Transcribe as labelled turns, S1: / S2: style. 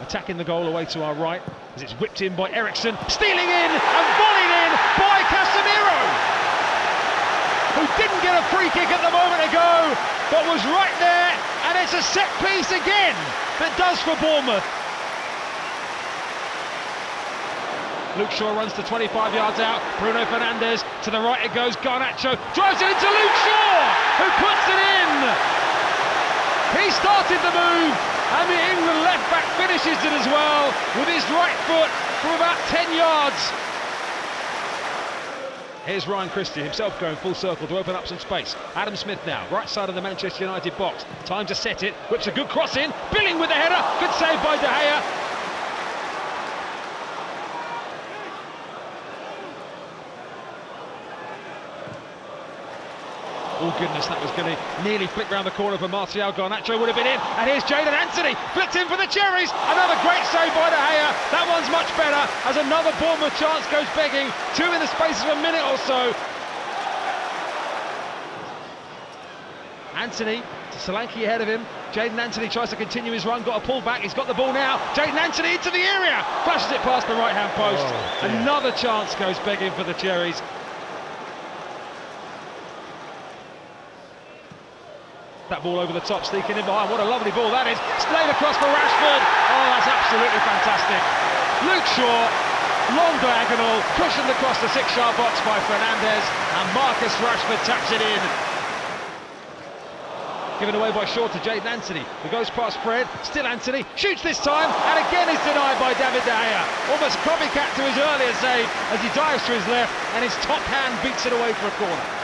S1: attacking the goal away to our right as it's whipped in by Eriksen, stealing in and volleyed in by Casemiro, who didn't get a free kick at the moment ago, but was right there, and it's a set piece again that does for Bournemouth. Luke Shaw runs to 25 yards out. Bruno Fernandes to the right it goes. Garnacho drives it into Luke Shaw, who puts it in. He started the move, and the England left back finishes it as well with his right foot from about 10 yards. Here's Ryan Christie himself going full circle to open up some space. Adam Smith now, right side of the Manchester United box. Time to set it. Whips a good cross in. Billing with the header. Good save by De Gea. Oh goodness, that was going to nearly flick round the corner for Martial Garnacho would have been in. And here's Jaidon Anthony, flicked in for the Cherries. Another great save by De Gea. That one's much better as another Bournemouth chance goes begging. Two in the space of a minute or so. Anthony to Solanke ahead of him. Jaidon Anthony tries to continue his run, got a pull back, he's got the ball now. Jaidon Anthony into the area, flashes it past the right hand post. Oh, Another chance goes begging for the Cherries. That ball over the top, sneaking in behind. What a lovely ball that is. Laid across for Rashford. Oh, that's absolutely fantastic. Luke Shaw, long diagonal, cushioned across the six-yard box by Fernandes, and Marcus Rashford taps it in. Given away by Shaw to Jaidon Anthony, who goes past Fred, still Anthony, shoots this time, and again is denied by David De Gea. Almost copycat to his earlier save as he dives to his left, and his top hand beats it away for a corner.